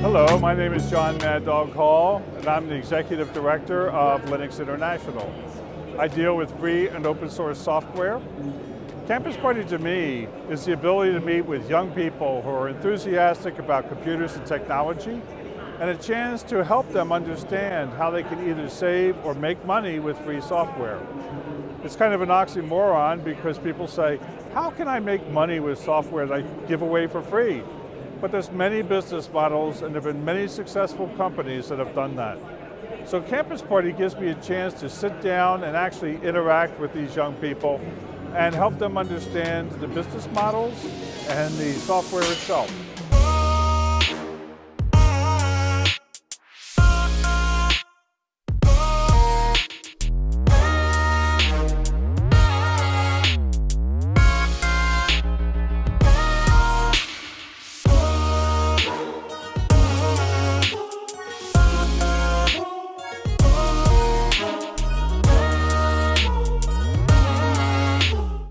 Hello, my name is John Mad Dog Hall, and I'm the Executive Director of Linux International. I deal with free and open source software. Campus Party to me is the ability to meet with young people who are enthusiastic about computers and technology, and a chance to help them understand how they can either save or make money with free software. It's kind of an oxymoron because people say, how can I make money with software that I give away for free? But there's many business models and there have been many successful companies that have done that. So Campus Party gives me a chance to sit down and actually interact with these young people and help them understand the business models and the software itself.